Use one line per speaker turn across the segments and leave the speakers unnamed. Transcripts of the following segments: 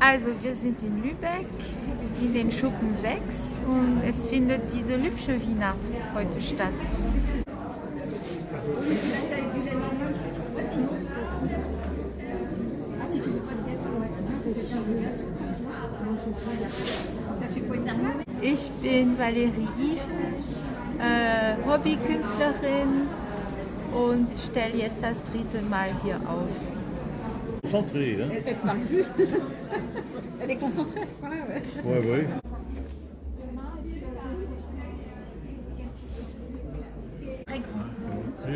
Also wir sind in Lübeck, in den Schuppen 6 und es findet diese Lübsche Wiener heute statt. Ich bin Valerie Iven, äh, Hobbykünstlerin und stelle jetzt das dritte Mal hier aus.
Concentré, hein
Elle ne parle plus. Elle est concentrée à ce point-là, ouais.
Ouais, ouais.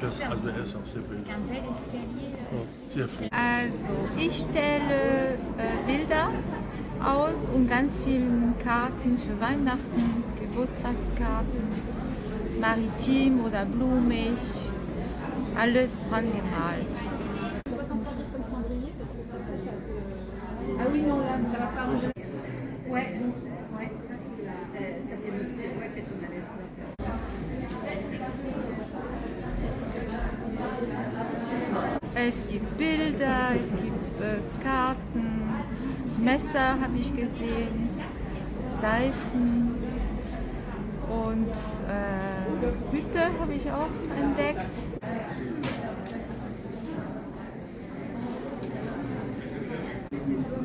Das also
ich stelle äh, Bilder aus und ganz vielen Karten für Weihnachten, Geburtstagskarten, maritim oder blumig, alles
la
Es gibt Bilder, es gibt äh, Karten, Messer habe ich gesehen, Seifen und äh, Hüte habe ich auch entdeckt.